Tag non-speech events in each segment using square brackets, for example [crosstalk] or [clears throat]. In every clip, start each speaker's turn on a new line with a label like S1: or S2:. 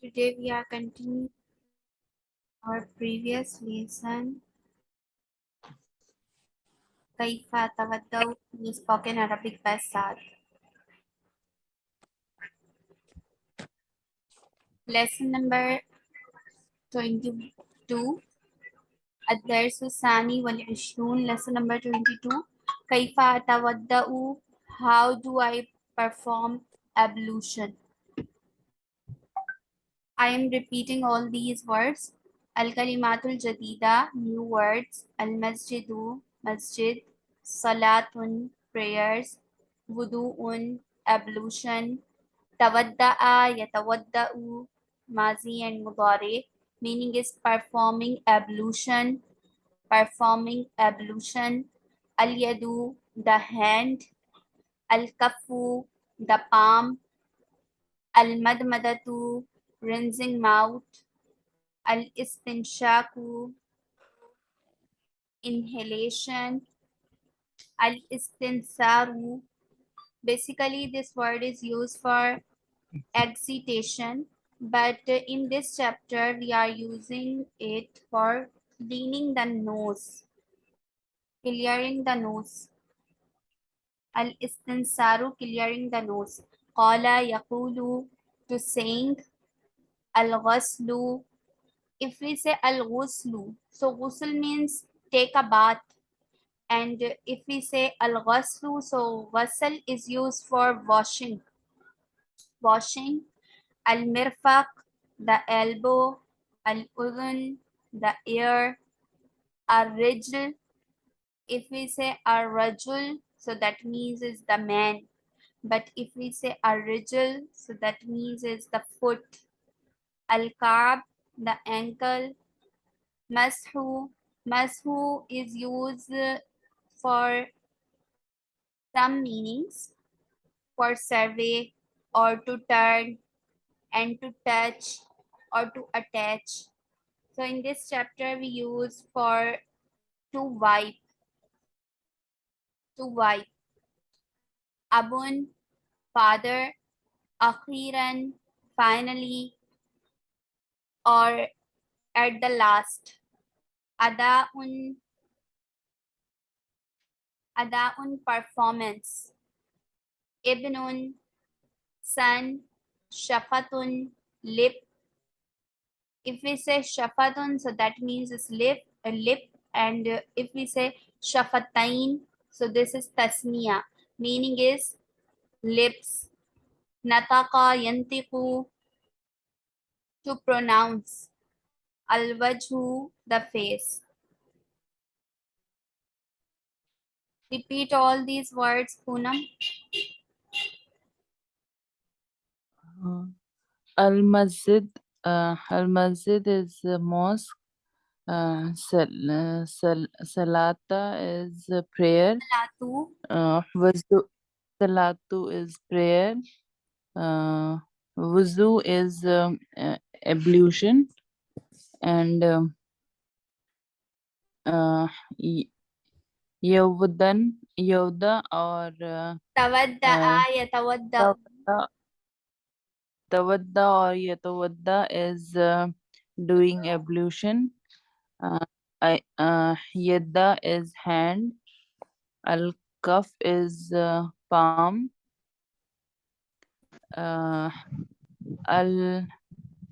S1: Today we are continuing our previous lesson. كيف أتودأ in spoken Arabic by Saad. Lesson number 22 الدرس الثاني والعشرون lesson number 22 كيف أتودأ how do I perform ablution I am repeating all these words. Al-Kalimatul Jadida, new words. Al-Masjidu, masjid. Salatun, prayers. Wudu'un, ablution. Tawadda'a, yatawadda'u, mazi and Mudare. Meaning is performing ablution, performing ablution. Al-Yadu, the hand. Al-Kafu, the palm. Al-Madmadatu, rinsing mouth, al-istinshaku, inhalation, al-istinsaru. Basically, this word is used for excitation, but in this chapter, we are using it for cleaning the nose, clearing the nose. Al-istinsaru, clearing the nose. Qala yakulu, to sing al-ghaslu if we say al-ghuslu so ghusl means take a bath. And if we say al-ghaslu so ghasl is used for washing. Washing. Al-mirfaq the elbow. Al-udhun the ear. Ar-rijl if we say ar-rajul so that means is the man. But if we say ar-rijl so that means is the foot al-ka'b the ankle mashu mashu is used for some meanings for survey or to turn and to touch or to attach. So in this chapter we use for to wipe to wipe. Abun father. Akhiran finally or at the last. Adaun adaun performance. Ibnun son shafatun lip. If we say shafatun so that means it's lip a lip and if we say shafatain so this is tasniya. Meaning is lips. Nataka yantiku to pronounce al-wajhu the face repeat all these words Poonam.
S2: Uh, Al Masjid, uh, Al Masjid is a mosque. Uh, sal, uh, sal, Salata is a prayer.
S1: Salatu,
S2: Uh, wuzu, Salatu is prayer. Uh, wuzu is um, uh, ablution. And um, uh, Yawdan, Yawda or uh,
S1: tawadda'a yatawadda'u
S2: Tawadda Tawadda or Yatawadda is uh, doing ablution. Uh, I, uh, Yadda is hand. Al Kaf is uh, palm. Uh, Al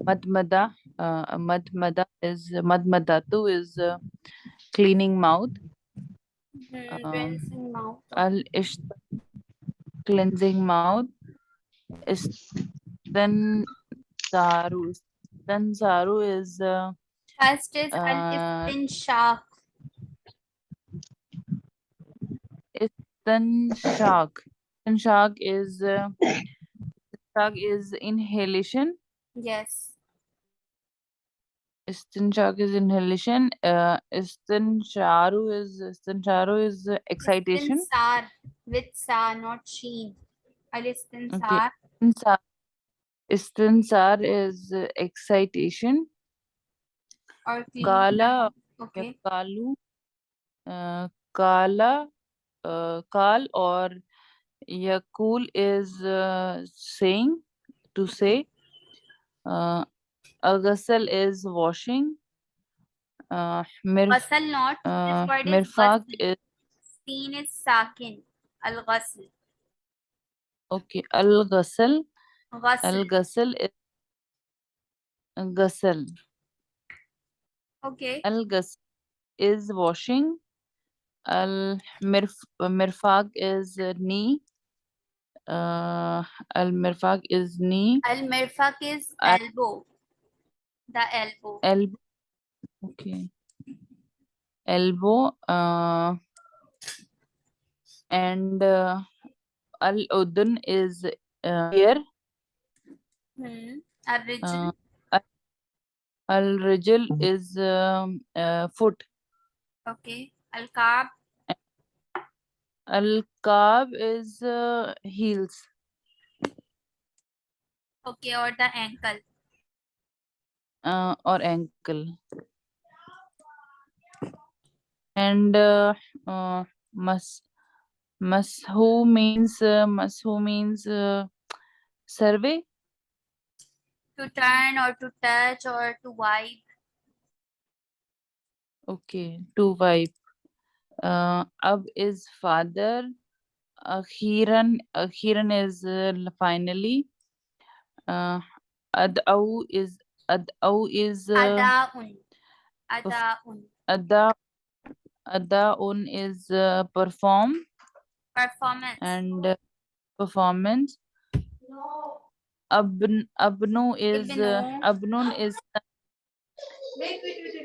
S2: Madmada, uh, Madmada is Madmadatu is uh, cleaning mouth. Um,
S1: mouth.
S2: Al cleansing mouth. Then Saru. Then Saru is uh,
S1: First is
S2: uh,
S1: al-istinshaq.
S2: then Shak. Then Shak is uh, Shak is inhalation.
S1: Yes.
S2: Istinshaq is inhalation. Uh, Istinsharu is Istinsharu is uh, excitation.
S1: Istinsar with sa, not sheen. Al-istinsar.
S2: Istinsar, Istinsar is uh, excitation.
S1: or clean.
S2: Kala,
S1: Okay.
S2: Kalu, uh, Kala, uh, Kal or Yakul is uh, saying to say. Uh, Ghasal is washing. Uh, mirf,
S1: not.
S2: uh,
S1: this word is
S2: mirfaq
S1: ghasl.
S2: is
S1: Seen is sakin. Al ghasl.
S2: okay. Al ghasal.
S1: Ghasl.
S2: Al ghasal is ghasal.
S1: okay.
S2: Al ghasal is washing. Al mirf, mirfaq is knee. Uh, al mirfaq is knee.
S1: Al mirfaq is elbow. The elbow.
S2: elbow okay elbow uh, and uh, al udun is uh, ear
S1: Hmm. Al
S2: uh, al rijl is um, uh, foot
S1: okay. Al kaab.
S2: al kab is uh, heels
S1: Okay. Or the ankle.
S2: Uh, or ankle and uh, uh, mas mashu means uh, mashu means uh, survey
S1: To turn or to touch or to wipe.
S2: Okay, to wipe. Uh, Ab is father. Akhiran, Akhiran is uh, finally. Uh, Ad'au is Ad'au is uh,
S1: Adaun. Adaun.
S2: Ada Ada'un is uh, perform
S1: Performance.
S2: and uh, performance. Abn Abnu is uh,
S1: Ibnu.
S2: Abnun is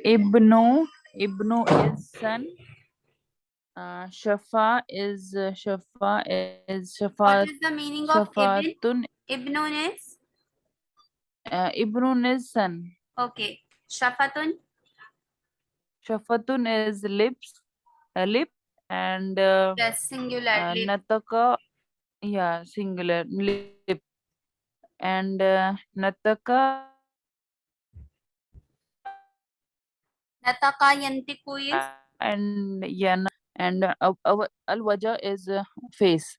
S2: Ibnu Ibnu is son. Uh, Shafa is uh, Shafa is
S1: What
S2: Shafa
S1: is the meaning of ibn? Ibnun is?
S2: Uh, is son.
S1: Okay. Shafatun.
S2: Shafatun is lips, uh, lip, and uh,
S1: Yes, singular.
S2: uh,
S1: lip.
S2: Nataka, yeah, singular lip, and uh, Nataka
S1: Nataka yantiku is?
S2: and Yana and uh, Al Waja is uh, face.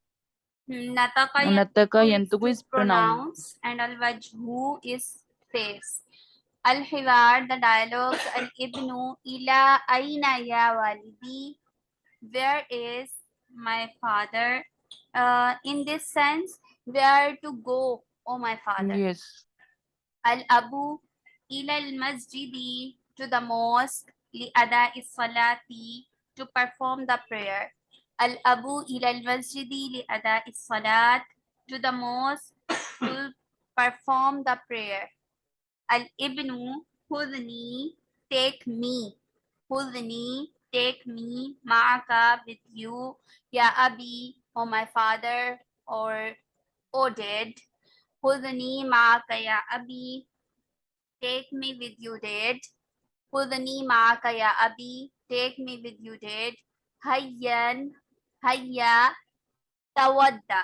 S1: Nataka
S2: Nataka Yantuku
S1: is
S2: is
S1: and al-wajhu is face. Al-hiwar, the dialogue, al-ibnu, ila aina ya walidi, where is my father? Uh, in this sense, where to go, oh my father?
S2: Yes.
S1: Al-Abu ila al-masjidi to the mosque li ada salati to perform the prayer. Al-Abu ila al-masjidi li ada salat to the mosque to perform the prayer. Al-Ibnu hudni take me. Hudni take me ma'aka with you. Ya Abi, oh my father, or O dad. Hudni ma'aka ya Abi. Take me with you, Dad. Hudni ma'aka ya Abi. Take me with you, Dad. Hayyan. Hayya. Tawadda.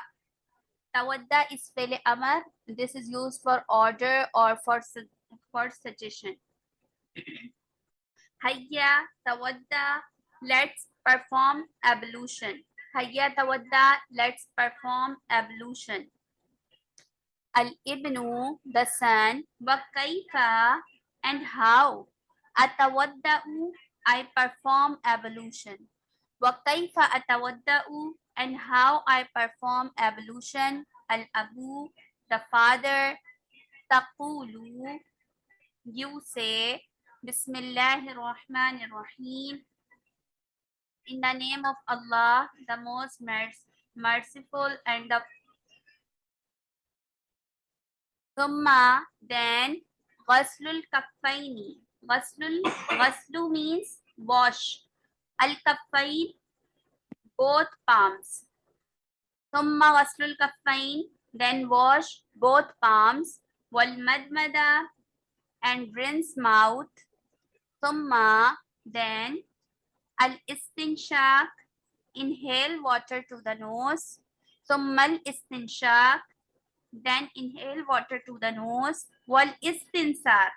S1: Tawadda is fele amar. This is used for order or for, for suggestion. [clears throat] Hayya. Tawadda. Let's perform ablution. Hayya tawadda. Let's perform ablution. Al-ibnu, the son, wa and how. Atawadda'u, I perform ablution. Kaifa atawadda'u, and how I perform ablution. Al-abu, the father. Taqulu, you say, Bismillahir. In the name of Allah, the most merc- merciful and the Thumma, then ghaslul kaffaini. Ghaslul, ghaslu means wash. Al kaffain, both palms. Thumma ghaslul kaffain, then wash both palms. Wal madmada, and rinse mouth. Thumma, then al istinshaq, inhale water to the nose. Al istinshaq, then inhale water to the nose wal istinsar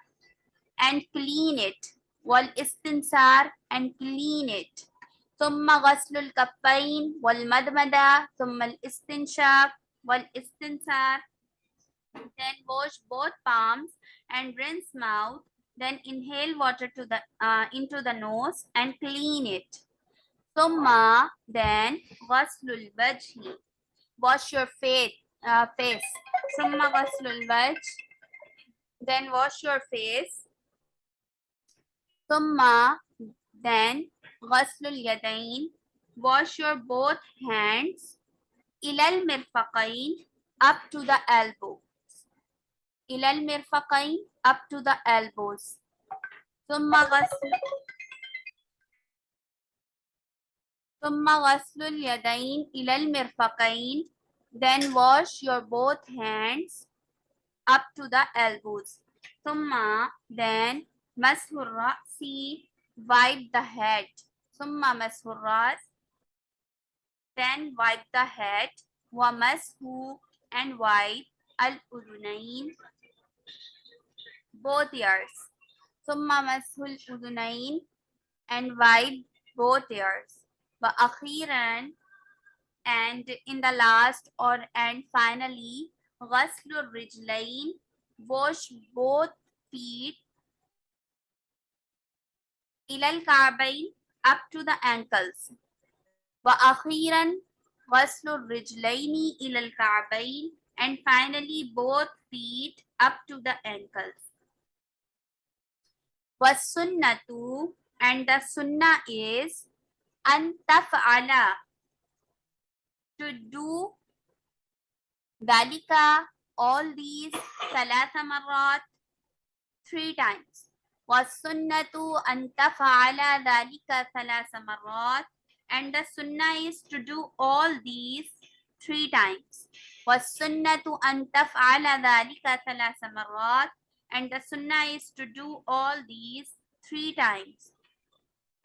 S1: and clean it wal istinsar and clean it ثم غسل الكفين والمدمدة ثم الاستنشاق والاستنسار then wash both palms and rinse mouth. Then inhale water to the uh, into the nose and clean it. Summa then ghaslul wajhi. Wash your face. Uh, face. Summa ghaslul wajh. Then wash your face. Summa then ghaslul yadain. Wash your both hands. Ilal mirfaqain up to the elbow. Ilal mirfaqain up to the elbows. ثم غسل ثم غسل اليدين إلى المرفقين then wash your both hands up to the elbows ثم then مسح الرأس wipe the head ثم مسح الرأس then wipe the head ومسح and wipe الأذنين both ears ثم مسح الأذنين and wipe both ears وأخيرا and in the last or and finally غسل الرجلين wash both feet إلى الكعبين up to the ankles وأخيرا غسل الرجلين إلى الكعبين and finally both feet up to the ankles والسنة and the sunnah is أن تفعل to do ذلك all these ثلاث مرات three times والسنة أن تفعل ذلك ثلاث مرات and the sunnah is to do all these three times والسنة أن تفعل ذلك ثلاث مرات and the sunnah is to do all these three times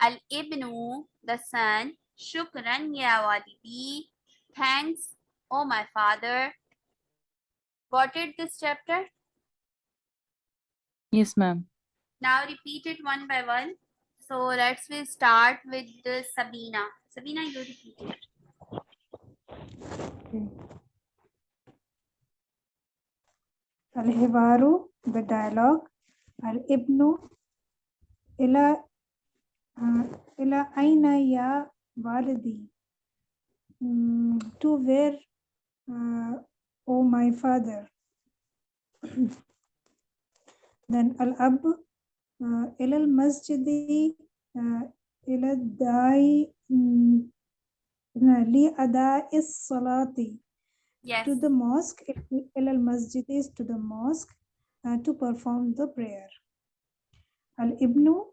S1: الابن the son شكرا يا والدي thanks oh my father got it this chapter
S2: Yes, ma'am.
S1: Now repeat it one by one. So let's we start with the Sabina. Sabina, you repeat it.
S3: Al-Hiwaru, the dialogue. Al-Ibnu, ila, uh, ila aina ya walidi. Mm, to where, uh, oh my father. [clears throat] then al-Ab, إلى المسجد uh, إلى الداعي mm, لأداء الصلاة
S1: yes
S3: to the mosque إلى المسجد is to the mosque uh, to perform the prayer الابن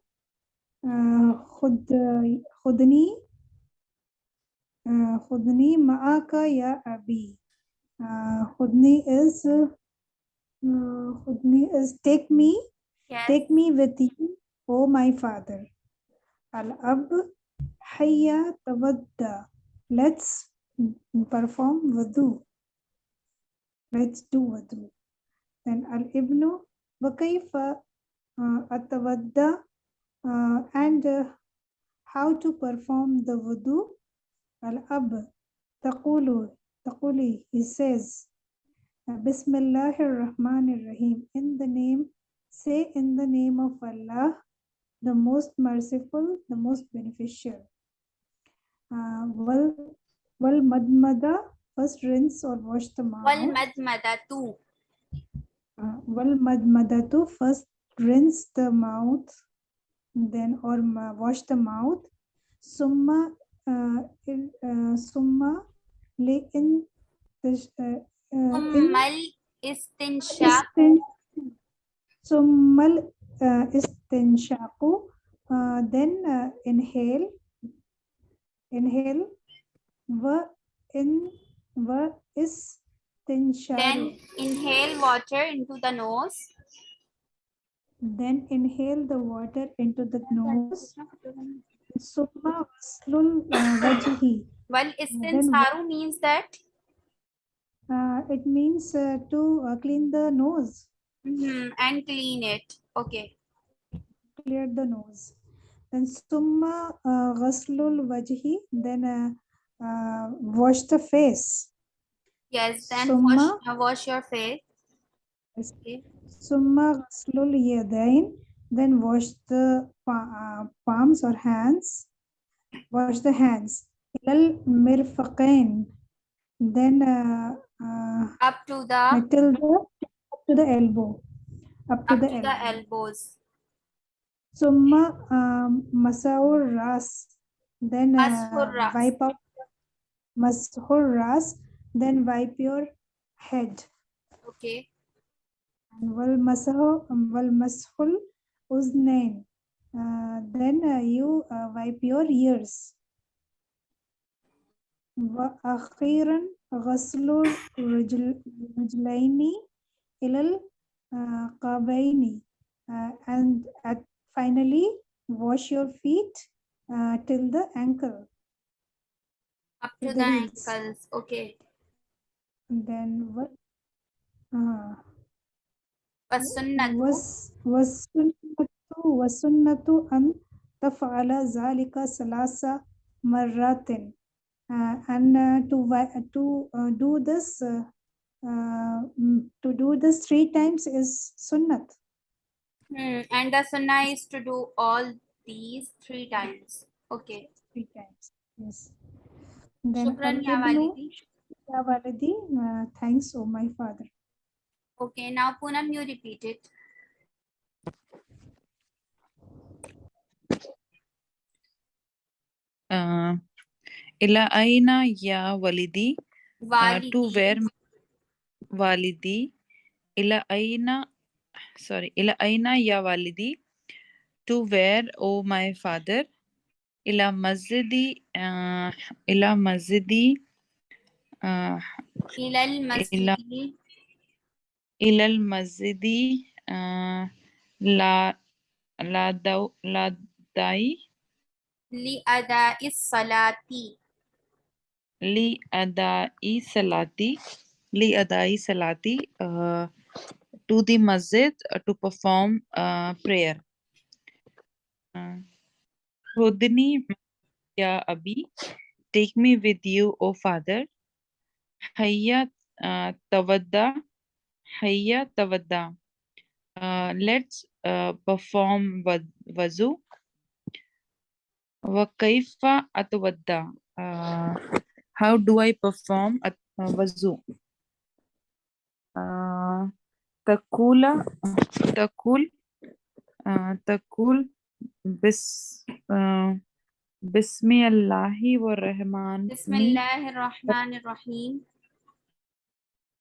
S3: uh, خد خدني uh, خدني معك يا أبي uh, خدني is uh, خدني is take me
S1: Yes.
S3: Take me with you, O my father. Al-Ab Hayya Tawadda. Let's perform wudu. Let's do wudu. Then Al-Ibnu Wakaifa uh, Atawadda. Uh, and uh, how to perform the wudu? Al-Ab Taqulu. Taquli. He says, Bismillahir Rahmanir Rahim. In the name Say in the name of Allah, the most merciful, the most beneficial. Uh, well, wal madmada, first rinse or wash the mouth.
S1: Wal madmada tu.
S3: Uh, wal madmada tu, first rinse the mouth, then or wash the mouth. Summa, uh, uh, summa, lay in the. Uh, uh, in. Istin so mal uh, is uh, then uh, inhale, inhale. Va in va is.
S1: Then inhale water into the nose.
S3: Then inhale the water into the nose. Summa vaslul uh, vajhi.
S1: Well, istinsaru means that?
S3: Uh, it means to clean the nose.
S1: Mhm, and clean it okay
S3: clear the nose then summa uh, ghaslul wajhi then uh, uh, wash the face
S1: yes then
S3: Summa-
S1: wash, uh, wash your face okay
S3: Summa ghaslul yadain. Then wash the uh, palms or hands. Wash the hands. Ilal mirfaqain. Then uh, uh,
S1: Up to the
S3: until the to the elbow. Up to
S1: up
S3: the
S1: to
S3: elbow.
S1: the elbows.
S3: Summa um, masaur ras. Then uh,
S1: Mashur ras.
S3: wipe out mashur ras. Then wipe your head.
S1: Okay.
S3: And wal masahu wal mashul uznain. Uh, then uh, you uh, wipe your ears. وأخيرا غسل الرجل- الرجلين ilal qabaini uh, and at, finally wash your feet uh, till the ankle.
S1: Up
S3: to the,
S1: ankles, okay.
S3: And then what? Uh, wasunnatu wasunnatu an tafala zalika salasa marratin uh, and uh, to uh, to uh, do this uh, to do this three times is sunnat
S1: Hmm. And the sunnah is to do all these three times. Okay.
S3: three times yes then
S1: Shukran, ya
S3: al-ibnu
S1: walidi.
S3: ya walidi uh, thanks oh my father
S1: Okay. Now Poonam, you repeat it.
S2: Uh, ila aina ya walidi. Uh,
S1: Walidi.
S2: to where walidi. Ila aina, sorry, ila aina ya walidi. To where, oh my father. Ila masjidi, uh, ila masjidi. Uh,
S1: إلى المسجد
S2: ila masjidi. Uh, la, la, daw, la dai.
S1: لأداء الصلاة
S2: li adai adai salati uh, to the masjid to perform prayer khudni ya abi take me with you o father hayya tawadda hayya tawadda let's perform wa- wazu wa kaifa atawadda uh, how do i perform at uh, takula, takul, ah, takul, bis, ah, uh, bismi Allahi wa rahman.
S1: Bismillahi rahman rahim.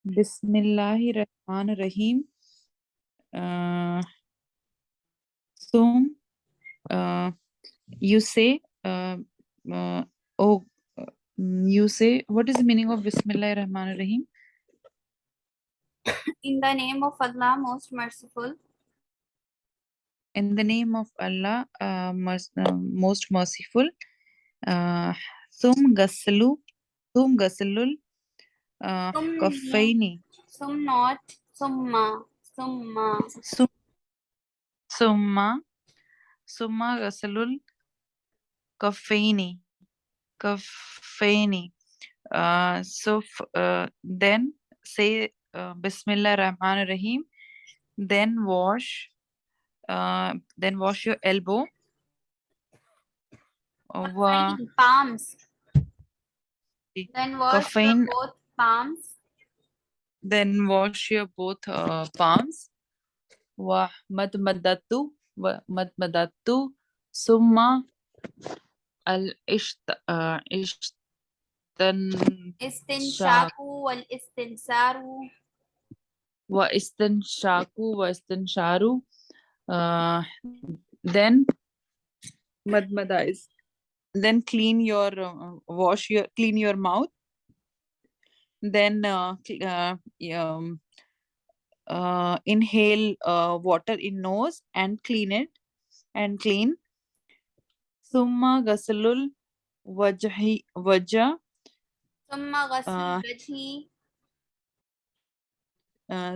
S2: Bismillahi rahman rahim. Uh, uh, you say, uh, uh, oh, you say, what is the meaning of Bismillahi rahman rahim?
S1: In the name of Allah, most merciful.
S2: in the name of allah uh, merc- uh, most merciful uh, sum gasalu sum gasalul uh,
S1: Sum
S2: kaffaini
S1: Sum not. Summa. Summa.
S2: Sum, summa, summa ghasalul kaffaini, kaffaini. Uh, so uh, then say uh, Bismillah Rahman Rahim. Then wash, uh, then wash your elbow.
S1: Kaffain, Palms. Then wash
S2: Kaffain.
S1: both palms.
S2: then wash your both uh, palms. Wa madmadatu, wa madmadatu, summa al uh, ishtan.
S1: Istinshaku wal istinsaru.
S2: Vaistan-shaku, Vaistan-sharu. Uh, then madmada is then clean your uh, wash your clean your mouth then uh, uh, um, uh, inhale uh, water in nose and clean it and clean summa ghasalul wajhi
S1: waja.
S2: summa
S1: ghasalul
S2: uh, wajhi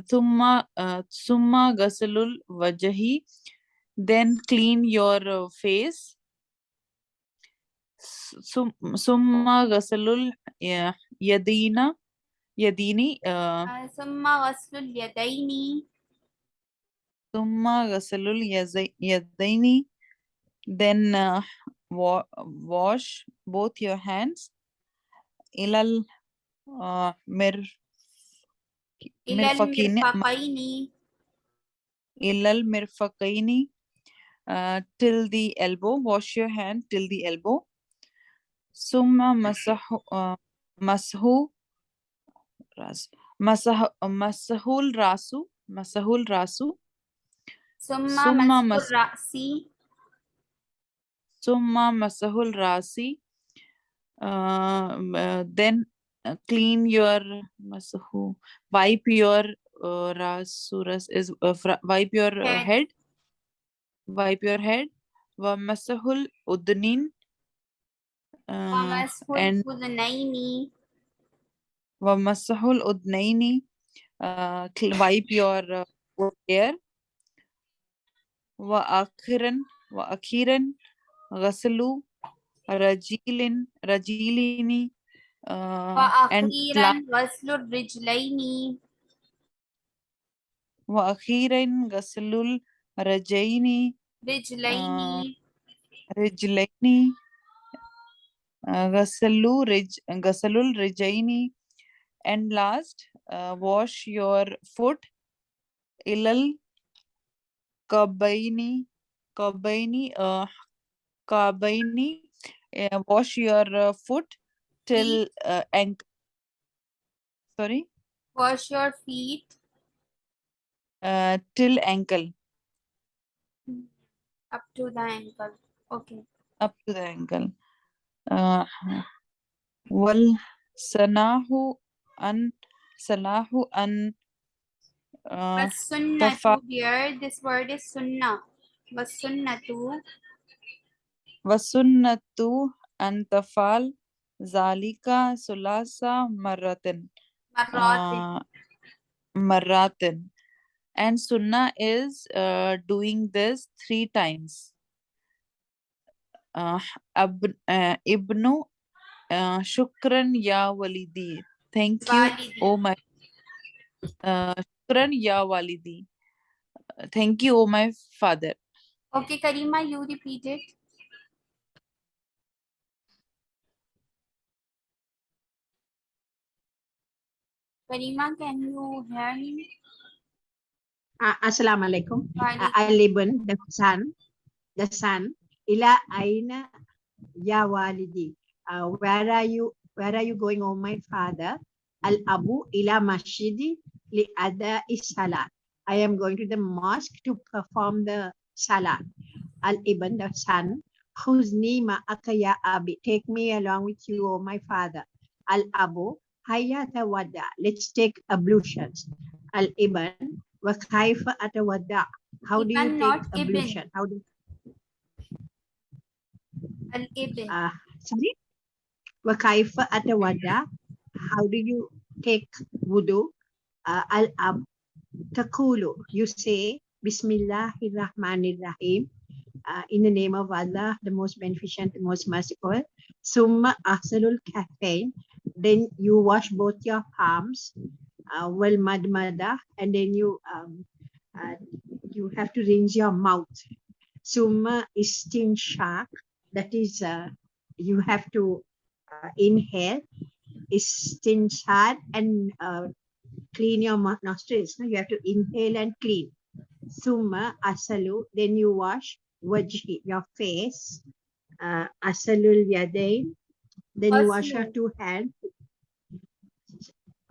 S2: thumma thumma ghasalul wajahi then clean your face summa ghasalul yadina yadini
S1: summa ghasalul yadaini
S2: summa ghasalul yadaini then uh, wa wash both your hands ilal uh, mir Mirfaqaini.
S1: Mirfaqaini.
S2: Ilal mirfaqaini. Uh, till the elbow. Wash your hand till the elbow. Summa masahu, ah, masahu, ras, masahul rasu, masahul rasu. Summa,
S1: summa
S2: masahul
S1: rasi.
S2: Summa masahul rasi. Uh, uh, then uh, clean your masahu wipe your uh, rasuras is uh, wipe your uh,
S1: head.
S2: wipe your head. Wa masahul udnin uh, and wa masahul udnaini uh, wipe your uh, hair. Wa akhiran wa akhiran ghasalu rajilin rajilini uh, and la-
S1: وأخيرا غسل الرجلين
S2: wa akhiran ghaslul rajaini
S1: رجلين
S2: rijlaini uh, ghaslu rij ghaslul rijaini and last uh, wash your foot ilal kabaini kabaini uh, kabaini uh, wash your uh, foot till uh, ankle sorry?
S1: Wash your feet.
S2: Uh, till ankle.
S1: Up to the ankle. Okay.
S2: Up to the ankle. Uh, wal sanahu an salahu an uh, tafa-
S1: here. This word is sunnah. But sunnah
S2: wasunnatu an tafal sulasa maratin
S1: marratin
S2: uh, maratin and sunnah is uh, doing this three times uh, ab, uh, ibnu uh, shukran ya walidi thank you
S1: Walidi.
S2: oh my uh, shukran ya walidi Uh, thank you oh my father
S1: okay karima you repeat it karima can you hear me
S4: Uh, Assalamu alaikum. Al-Ibn, the son, the son, ila aina ya walidi. Uh, where are you, where are you going, oh my father? Al-Abu ila masjidi li ada salat. I am going to the mosque to perform the salat. Al-Ibn, the son, Khuzni ma'aka ya abi. Take me along with you, oh my father. Al-Abu, hayya tawadda. Let's take ablutions. Al-Ibn, wa kaifa atawadda. How do you take ablution? How do
S1: al ibn
S4: uh, sorry? Wa kaifa atawadda. How do you take wudu? Uh, al-ab takulu. You say Bismillahir Rahmanir Rahim. Uh, in the name of Allah, the most beneficent, the most merciful. Summa asalul kafain. Then you wash both your palms. Uh, well madmada. And then you um, uh, you have to rinse your mouth. Summa istinshaq. That is, uh, you have to uh, inhale. Istinshad and uh, clean your nostrils. No? You have to inhale and clean. Summa asalu. Then you wash wajhi, your face. Uh, asalul yadain. Then you wash your two hands.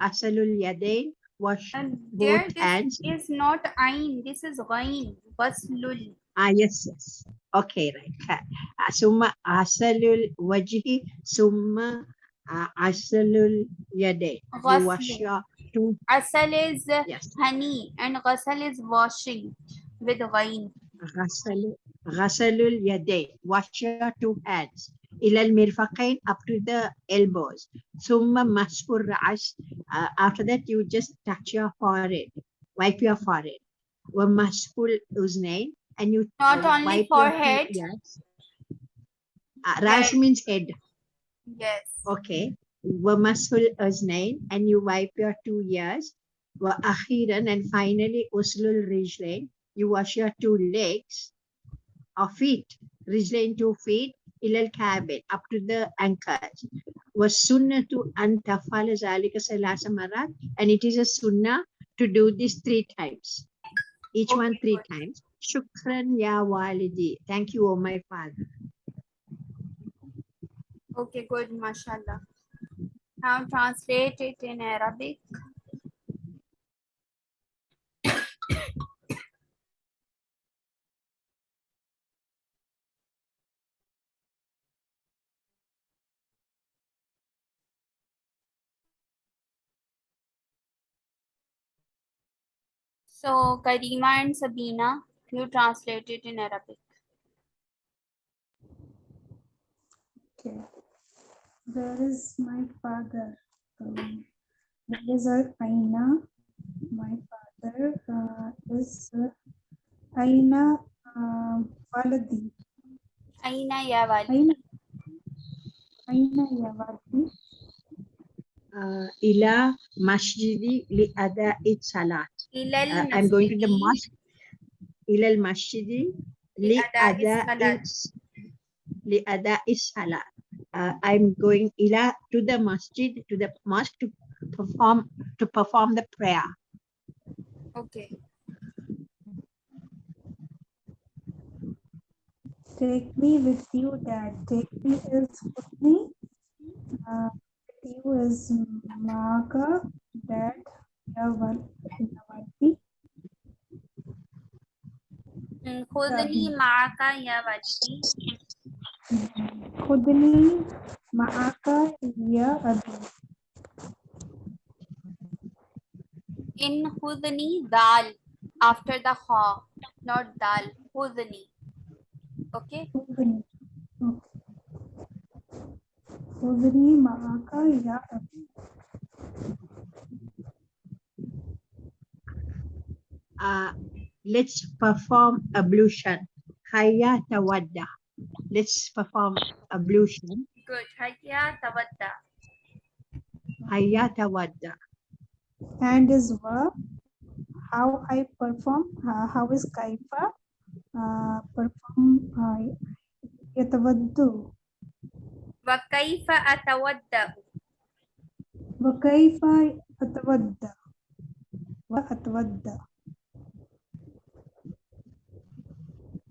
S4: Asalul yadain. Wash
S1: and there
S4: both
S1: this
S4: hands.
S1: is not ain this is ghain ghaslul
S4: Ah, yes, yes. Okay, right. Ah, Summa asalul wajhi, summa ah, asalul yadain. You wash your two,
S1: asal is
S4: yes.
S1: honey and ghasal is washing with ghain
S4: Ghasalu- Ghasalul yadain. Wash your two hands. Ilal mirfaqain up to the elbows. Summa maskur ra'as. Uh, after that, you just touch your forehead. Wipe your forehead. Wa maskul uznain. And you
S1: Not
S4: uh,
S1: only
S4: wipe your
S1: forehead.
S4: ears. Uh, ras
S1: Head.
S4: means head.
S1: yes
S4: Okay. Wamasul aznain and you wipe your two ears. Wa akhiran and finally uslul rijlain. you wash your two legs or feet, رجلين two feet إلى الكعبين up to the ankles. والسنة أن تفعل ذلك ثلاث مرات and it is a sunnah to do this three times. Each one
S1: Okay,
S4: three
S1: good.
S4: times. Shukran ya walidi. Thank you, oh my father.
S1: Okay, good, mashallah. Now translate it in Arabic. So Karima and Sabina, you translate it in Arabic.
S3: Okay. There is my father. Um, there is a Aina. My father uh, is uh, Aina uh, Waladi.
S1: Aina ya wali.
S3: Aina Aina ya Waladi.
S4: Uh, ila masjidi li ada'i salat.
S1: Ilal
S4: Uh, I'm going to the mosque. Ila al masjidi li
S1: li'ada'i
S4: ada'i li ada'i salat. Uh, I'm going ila to the masjid to the mosque to perform to perform the prayer.
S1: Okay.
S3: Take me with you, Dad. Take me is with me. Uh, with you is Maka, Dad, ya Wal- ya Waladi.
S1: Mm, خذني معك يا ولدي
S3: خذني معك يا أبي.
S1: in خذني dal after the ha not dal خذني okay
S3: خذني. Okay. خذني معك يا
S4: Uh, let's perform ablution. Hayya tawadda. Let's perform ablution.
S1: Good. Hayya tawadda.
S4: Hayya tawadda.
S3: And is verb. How I perform. Uh, how is kaifa? Uh, perform. Uh, yatawaddu.
S1: Wa kaifa
S3: atawadda. Wa kaifa atawadda. Wa atawadda.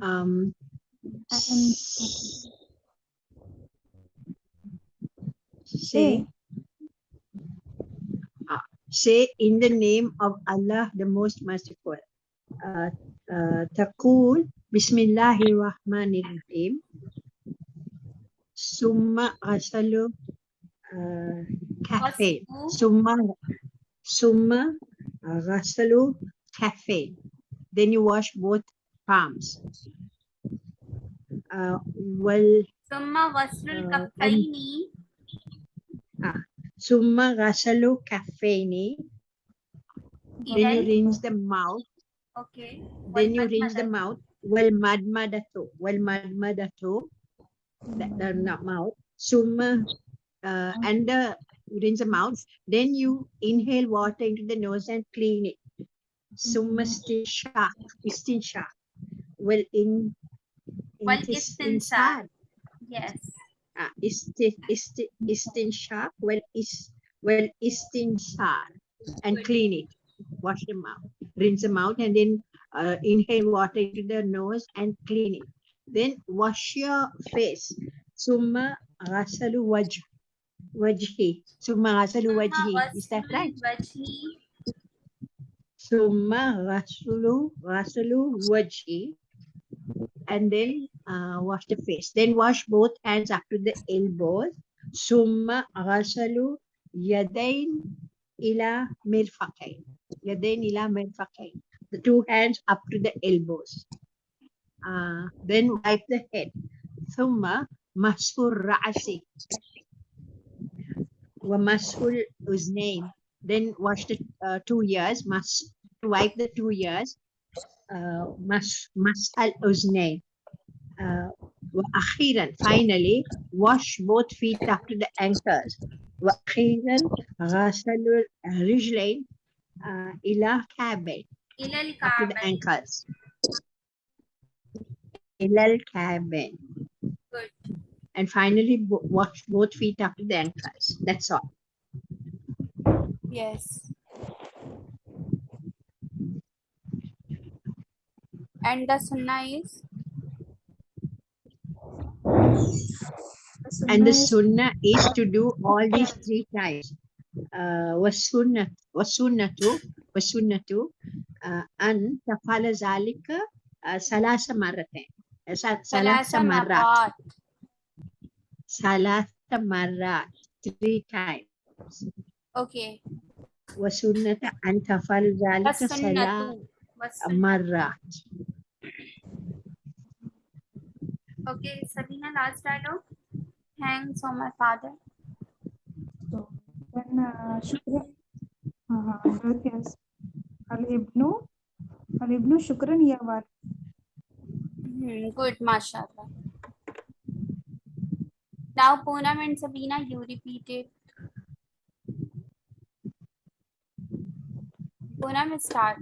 S4: Um,
S3: And
S4: say, uh, say in the name of Allah, the most merciful. Uh, uh, تقول بسم الله الرحمن الرحيم ثم غسل uh, كفين
S1: غسل.
S4: ثم ثم غسل كفين then you wash both palms. Uh, well,
S1: Summa waslul
S4: uh.
S1: Ah,
S4: summa ghasalu kaffaini. Then you rinse the mouth.
S1: Okay.
S4: Then you rinse the mouth. Well, madmadatu. Well, madmadatu. That, that not mm-hmm. mouth. Summa uh, mm-hmm. and the you rinse the mouth. Then you inhale water into the nose and clean it. Summa mm-hmm. stin shark. Stin. Well, in, in
S1: well,
S4: istinsa.
S1: Yes.
S4: Ah, uh, isti, isti, istinsha. Well, is, well, istinsha. And clean it. Wash them out. Rinse them out and then uh, inhale water into the nose and clean it. Then wash your face. Summa rasalu wajh. Wajhi. Summa
S1: rasalu
S4: wajhi. Is that right?
S1: Wajhi.
S4: Summa rasalu, rasulu wajhi and then uh, wash the face. Then wash both hands up to the elbows. Summa ghasalu yadain ila mirfaqayn. Yadain ila mirfaqayn. The two hands up to the elbows. Uh, then wipe the head. Summa masfur ra'si. Wa masful uznayn then wash the uh, two ears. Mas wipe the two ears uh, mas mas al uznayn uh, وأخيرا finally wash both feet up to the ankles وأخيرا غسل الرجلين uh, إلى كعبين
S1: إلى
S4: up to the
S1: الكعبين
S4: ankles ilal cabin.
S1: Good.
S4: And finally, bo- wash both feet up to the ankles. That's all.
S1: Yes. And the sunnah is
S3: The
S4: And the
S3: sunnah
S4: sunnah
S3: is
S4: is to do all these three times. Uh, وَالسُّنَّةُ وَالسُّنَّةُ وَالسُّنَّةُ uh, أن تفعل ذلك uh, ثلاث مرتين ثلاث
S1: ثلاث
S4: مرات
S1: مرات.
S4: ثلاث مرات three times
S1: Okay.
S4: وسنة أن تفعل ذلك ثلاث
S1: والسنة والسنة.
S4: مرات
S1: Okay, Sabina, last dialogue. Thanks on my father.
S3: So when uh, shukran, uh, that is al ibnu al ibnu shukran ya walid.
S1: Hmm, good, mashallah. Now, Poonam and Sabina, you repeat it. Poonam, start.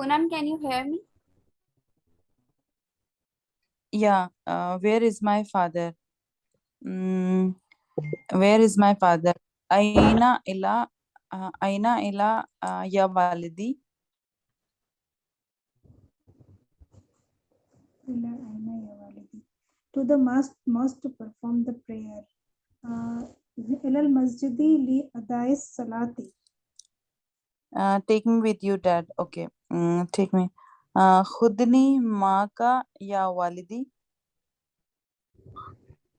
S1: Poonam, can you hear me?
S2: Yeah, uh, where is my father? Mm, where is my father? Aina ila, uh, aina ila uh, ya walidi?
S3: Ila aina ya walidi. To the mosque, mosque to perform the prayer. Uh, ila al masjidi li adai salati.
S2: Uh, take me with you, dad. Okay, mm, take me. Uh, khudni maa ka ya walidi?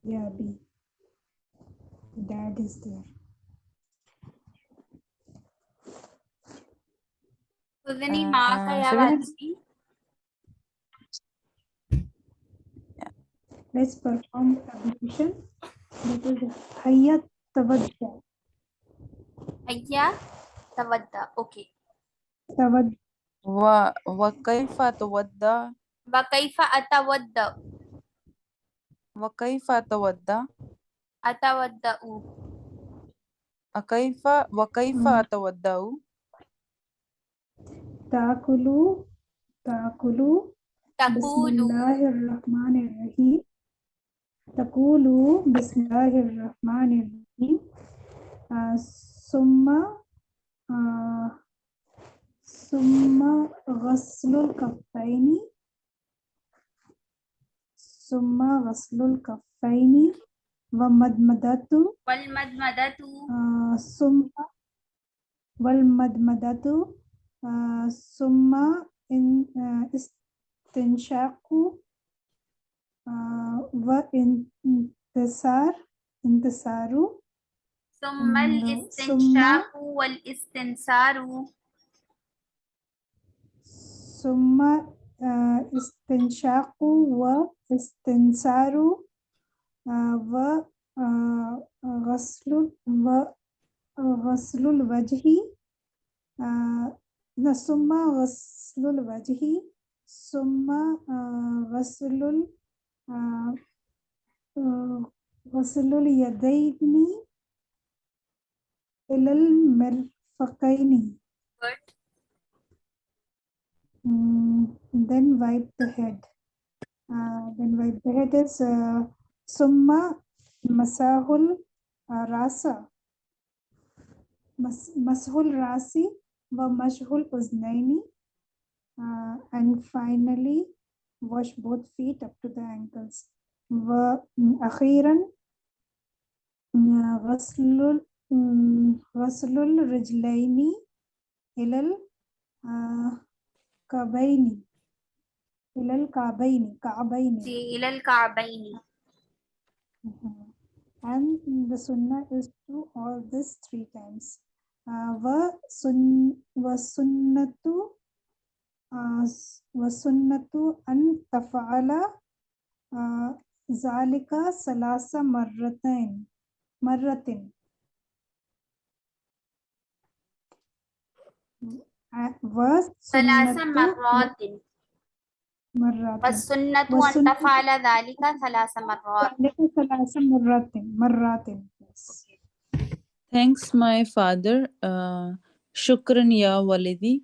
S3: Ya bi. Dad is there.
S1: Udhni
S2: Uh,
S1: maa ka ya
S2: Sabina,
S1: walidi.
S3: Let's perform ablution. That is hayya tawadda.
S1: Hayya tawadda. Okay.
S3: Tawadda.
S2: Wa wa kaifa tawadda?
S1: Wa kaifa atawadda?
S2: Wa kaifa tawadda?
S1: Atawadda'u.
S2: Akaifa wa kaifa atawaddau?
S3: Taakulu. Taakulu.
S1: Taqulu.
S3: Bismillahirrahmanirrahim. Taqulu Bismillahirrahmanirrahim. Uh, summa uh, summa ghaslul kaffaini. Summa ghaslul kaffaini wa madmadatu
S1: Wal madmadatu.
S3: uh, summa wal madmadatu uh, summa in uh, istinshaqu uh, wa intisar intisaru
S1: ثم الاستنشاق والاستنصار
S3: summa uh, istinshaqu wa istinsaru uh, wa uh, ghaslul wa ghaslul wajhi uh, no, summa ghaslul wajhi summa uh, ghaslul uh, uh, ghaslul yadaini ilal mirfaqaini
S1: Good.
S3: Mm, then wipe the head. Uh, then wipe the head is uh, summa masahul uh, rasa. Mas, mashul rasi wa mashhul uznaini. Uh, and finally, wash both feet up to the ankles. Wa akhiran ghaslul mm, ghaslul కబైని ఇలల్
S1: కాబైని కాబైని ఇలల్
S3: కాబైని and the sunnah is to all this three times uh, wa sun wa sunnatu uh, wa sunnatu an taf'ala uh, zalika salasa marratain marratin Uh, wa
S1: ثلاث
S3: sunnatu
S1: مرات.
S3: مرات
S1: والسنة أن
S3: والسنة-
S1: تفعل ذلك ثلاث مرات
S3: ذلك ثلاث مرات مرات yes.
S2: Thanks, my father. Uh, shukran ya walidi.